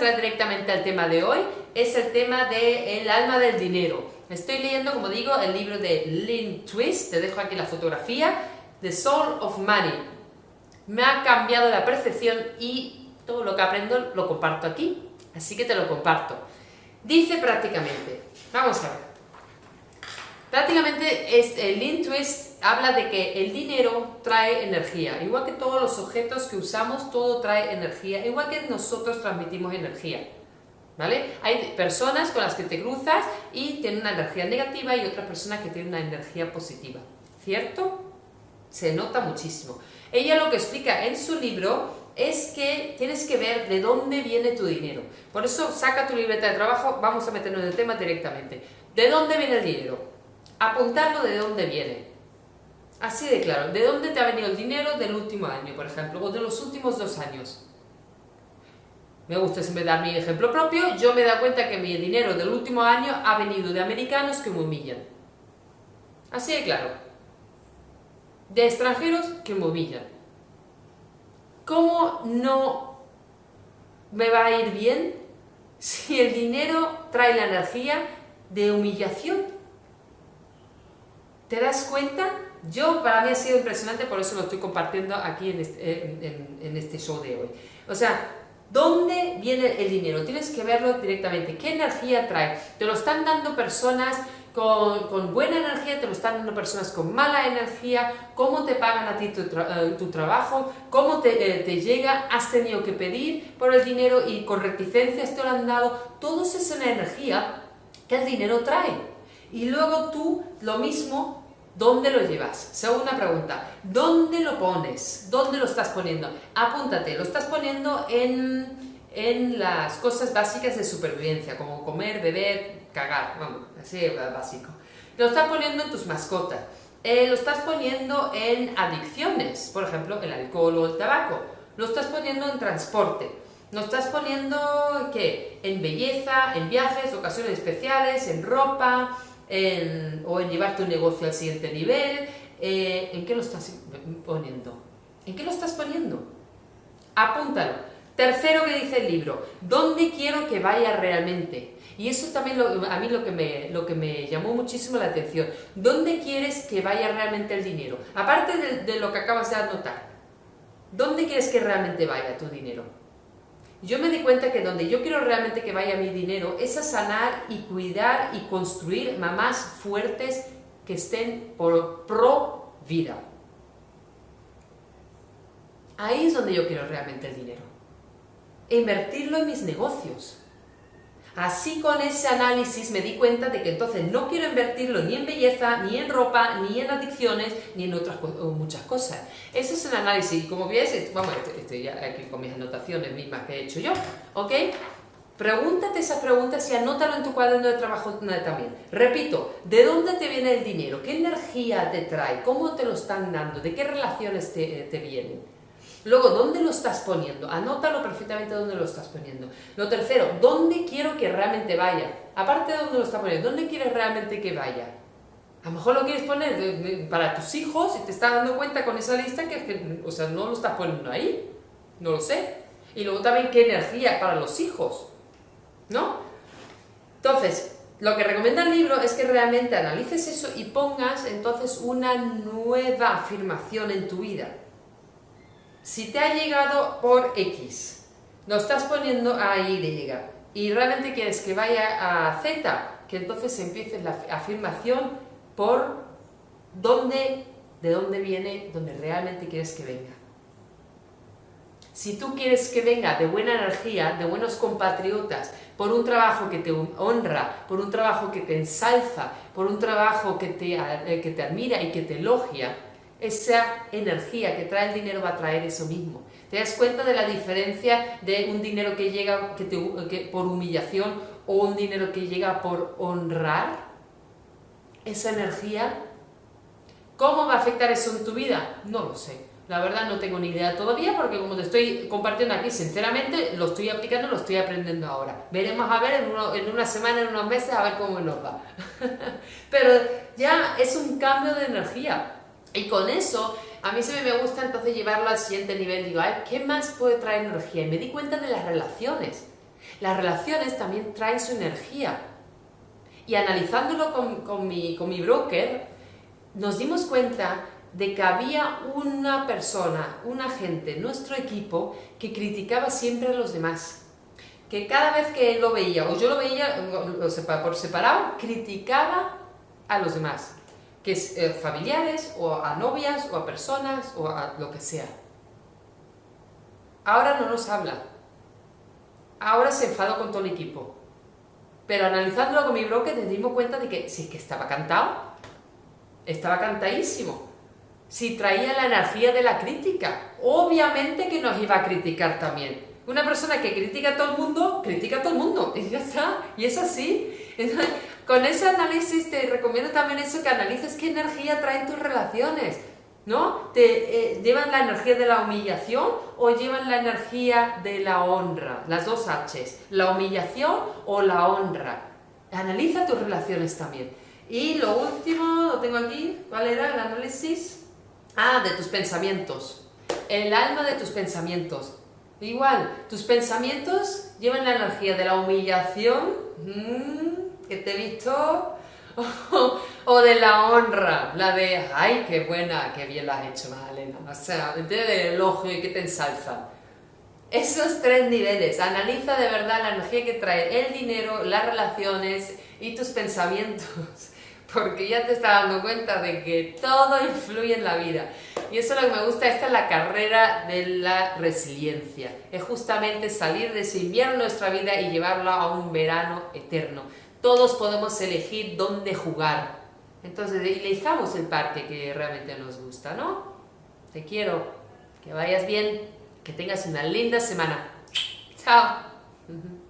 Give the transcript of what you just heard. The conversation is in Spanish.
directamente al tema de hoy, es el tema del el alma del dinero. Estoy leyendo, como digo, el libro de Lynn Twist, te dejo aquí la fotografía, The Soul of Money. Me ha cambiado la percepción y todo lo que aprendo lo comparto aquí, así que te lo comparto. Dice prácticamente, vamos a ver, prácticamente es, el Lynn Twist habla de que el dinero trae energía, igual que todos los objetos que usamos, todo trae energía, igual que nosotros transmitimos energía. ¿Vale? Hay personas con las que te cruzas y tienen una energía negativa y otras personas que tienen una energía positiva. ¿Cierto? Se nota muchísimo. Ella lo que explica en su libro es que tienes que ver de dónde viene tu dinero. Por eso saca tu libreta de trabajo, vamos a meternos en el tema directamente. ¿De dónde viene el dinero? Apuntarlo de dónde viene. Así de claro, ¿de dónde te ha venido el dinero del último año, por ejemplo, o de los últimos dos años? me gusta siempre dar mi ejemplo propio, yo me dado cuenta que mi dinero del último año ha venido de americanos que me humillan. Así de claro. De extranjeros que me humillan. ¿Cómo no me va a ir bien si el dinero trae la energía de humillación? ¿Te das cuenta? Yo, para mí ha sido impresionante, por eso lo estoy compartiendo aquí en este, en este show de hoy. O sea, ¿Dónde viene el dinero? Tienes que verlo directamente. ¿Qué energía trae? Te lo están dando personas con, buena energía, te lo están dando personas con mala energía, cómo te pagan a ti tu, eh, trabajo, cómo te, eh, te, llega, has tenido que pedir por el dinero y con reticencias te lo han dado. Todo eso es una energía que el dinero trae. Y luego tú lo mismo ¿Dónde lo llevas? Segunda pregunta, ¿dónde lo pones? ¿Dónde lo estás poniendo? Apúntate, lo estás poniendo en, en las cosas básicas de supervivencia, como comer, beber, cagar, vamos, así básico. Lo estás poniendo en tus mascotas, eh, lo estás poniendo en adicciones, por ejemplo, el alcohol o el tabaco, lo estás poniendo en transporte, lo estás poniendo, ¿qué? En belleza, en viajes, ocasiones especiales, en ropa, o en llevar tu negocio al siguiente nivel, eh, ¿en qué lo estás poniendo? ¿En qué lo estás poniendo? Apúntalo. Tercero que dice el libro, ¿dónde quiero que vaya realmente? Y eso también a mí lo que, me, lo que me llamó muchísimo la atención. ¿Dónde quieres que vaya realmente el dinero? Aparte de, de lo que acabas de anotar, ¿dónde quieres que realmente vaya tu dinero? Yo me di cuenta que donde yo quiero realmente que vaya mi dinero es a sanar y cuidar y construir mamás fuertes que estén por pro vida. Ahí es donde yo quiero realmente el dinero. invertirlo en mis negocios. Así con ese análisis me di cuenta de que entonces no quiero invertirlo ni en belleza, ni en ropa, ni en adicciones, ni en otras muchas cosas. Eso es un análisis como ves, vamos, estoy ya aquí con mis anotaciones mismas que he hecho yo, ¿ok? Pregúntate esas preguntas y anótalo en tu cuaderno de trabajo también. Repito, ¿de dónde te viene el dinero? ¿Qué energía te trae? ¿Cómo te lo están dando? ¿De qué relaciones te, te vienen? Luego, ¿dónde lo estás poniendo? Anótalo perfectamente dónde lo estás poniendo. Lo tercero, ¿dónde quiero que realmente vaya? Aparte de dónde lo estás poniendo, ¿dónde quieres realmente que vaya? A lo mejor lo quieres poner para tus hijos y te estás dando cuenta con esa lista que, o sea, no lo estás poniendo ahí. No lo sé. Y luego también qué energía para los hijos. ¿No? Entonces, lo que recomienda el libro es que realmente analices eso y pongas entonces una nueva afirmación en tu vida. Si te ha llegado por X, lo estás poniendo a Y y realmente quieres que vaya a Z, que entonces empiece la afirmación por dónde, de dónde viene, donde realmente quieres que venga. Si tú quieres que venga de buena energía, de buenos compatriotas, por un trabajo que te honra, por un trabajo que te ensalza, por un trabajo que te, eh, que te admira y que te elogia, esa energía que trae el dinero va a traer eso mismo. ¿Te das cuenta de la diferencia de un dinero que llega que por humillación o un dinero que llega por honrar? Esa energía. ¿Cómo va a afectar eso en tu vida? No lo sé. La verdad no tengo ni idea todavía porque como te estoy compartiendo aquí, sinceramente lo estoy aplicando, lo estoy aprendiendo ahora. Veremos a ver en, en una semana, en unos meses, a ver cómo nos va. Pero ya es un cambio de energía y con eso, a mí se me gusta entonces llevarlo al siguiente nivel. Digo, ¿qué más puede traer energía? Y me di cuenta de las relaciones. Las relaciones también traen su energía. Y analizándolo con, mi, con mi broker, nos dimos cuenta de que había una persona, un agente, nuestro equipo, que criticaba siempre a los demás. Que cada vez que él lo veía, o yo lo veía por separado, criticaba a los demás. Que es eh, familiares, o a novias, o a personas, o a lo que sea. Ahora no nos habla. Ahora se enfadó con todo el equipo. Pero analizándolo con mi broker nos dimos cuenta de que sí, que estaba cantado. Estaba cantadísimo. Si traía la energía de la crítica. Obviamente que nos iba a criticar también. Una persona que critica a todo el mundo, critica a todo el mundo. Y ya está. Y es así. Con ese análisis te recomiendo también eso, que analices qué energía traen tus relaciones. ¿no? ¿Te eh, llevan la energía de la humillación o llevan la energía de la honra? Las dos H's, la humillación o la honra. Analiza tus relaciones también. Y lo último, lo tengo aquí, ¿cuál era el análisis? Ah, de tus pensamientos. El alma de tus pensamientos. Igual, tus pensamientos llevan la energía de la humillación, mm, que te he visto o de la honra, la de, ay, qué buena, qué bien la has hecho, Magdalena. O sea, de elogio y que te ensalza. Esos tres niveles, analiza de verdad la energía que trae el dinero, las relaciones y tus pensamientos, porque ya te estás dando cuenta de que todo influye en la vida. Y eso es lo que me gusta, esta es la carrera de la resiliencia. Es justamente salir de ese invierno en nuestra vida y llevarlo a un verano eterno todos podemos elegir dónde jugar. Entonces, elijamos el parque que realmente nos gusta, ¿no? Te quiero, que vayas bien, que tengas una linda semana. Chao.